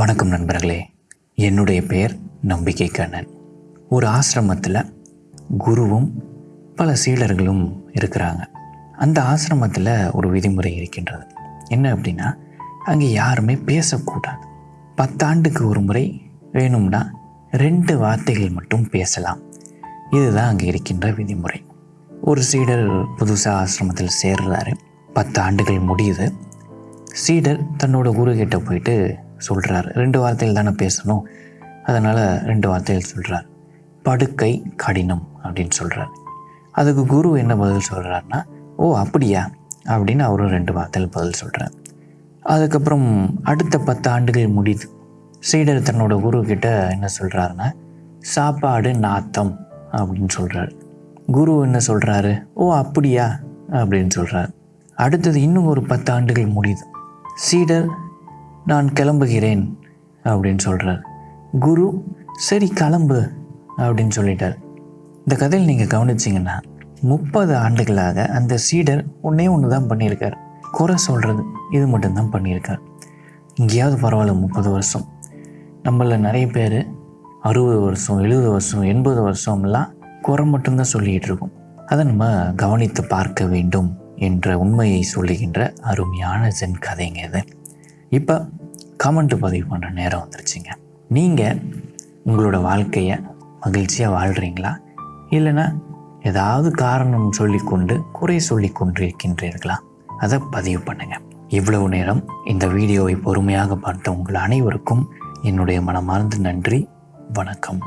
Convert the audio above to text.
வணக்கம் நண்பர்களே. என்னுடைய பெயர் நம்பிக்கை கண்ணன். ஒரு ஆசிரமத்தில் குருவும் பல சீடர்களும் இருக்கிறாங்க. அந்த ஆசிரமத்தில் ஒரு விதிமுறை இருக்கின்றது. என்ன அப்படின்னா அங்கே யாருமே பேசக்கூடாது. பத்தாண்டுக்கு ஒரு முறை வேணும்னா ரெண்டு வார்த்தைகள் மட்டும் பேசலாம். இதுதான் அங்கே இருக்கின்ற விதிமுறை. ஒரு சீடர் புதுசாக ஆசிரமத்தில் சேர்றாரு. பத்து ஆண்டுகள் முடியுது. சீடர் தன்னோட குரு கிட்ட போயிட்டு சொல்கிறார் ரெண்டு வார்த்தையில் தானே பேசணும்? அதனால் ரெண்டு வார்த்தையில் சொல்கிறார் படுக்கை கடினம் அப்படின்னு சொல்கிறார் அதுக்கு குரு என்ன பதில் சொல்கிறாருன்னா ஓ அப்படியா? அப்படின்னு அவரும் ரெண்டு வார்த்தையில் பதில் சொல்கிறார் அதுக்கப்புறம் அடுத்த பத்து ஆண்டுகள் முடியுது சீடர் தன்னோட குரு கிட்ட என்ன சொல்கிறாருன்னா சாப்பாடு நாத்தம் அப்படின்னு சொல்கிறார் குரு என்ன சொல்கிறாரு ஓ அப்படியா? அப்படின்னு சொல்கிறார் அடுத்தது இன்னும் ஒரு பத்து ஆண்டுகள் முடியுது சீடர் நான் கிளம்புகிறேன் அப்படின்னு சொல்கிறார் குரு சரி கிளம்பு அப்படின்னு சொல்லிட்டார். இந்த கதையில் நீங்கள் கவனிச்சிங்கன்னா முப்பது ஆண்டுகளாக அந்த சீடர் ஒன்றே ஒன்று தான் பண்ணியிருக்கார். குறை சொல்கிறது இது மட்டும்தான் பண்ணியிருக்கார். இங்கேயாவது பரவாயில்ல முப்பது வருஷம். நம்மள நிறைய பேர் அறுபது வருஷம் எழுபது வருஷம் எண்பது வருஷம்லாம் குறை மட்டும்தான் சொல்லிகிட்டு இருக்கோம். அதை நம்ம கவனித்து பார்க்க வேண்டும் என்ற உண்மையை சொல்லுகின்ற அருமையான ஜென் கதைங்க இது. இப்போ கமெண்ட் பதிவு பண்ணுற நேரம் வந்துருச்சுங்க. நீங்கள் உங்களோட வாழ்க்கையை மகிழ்ச்சியாக வாழ்கிறீங்களா இல்லைன்னா ஏதாவது காரணம் சொல்லிக்கொண்டு குறை சொல்லி கொண்டு இருக்கின்றீர்களா? அதை பதிவு பண்ணுங்கள் இவ்வளவு நேரம் இந்த வீடியோவை பொறுமையாக பார்த்த உங்கள் அனைவருக்கும் என்னுடைய மனமார்ந்த நன்றி. வணக்கம்.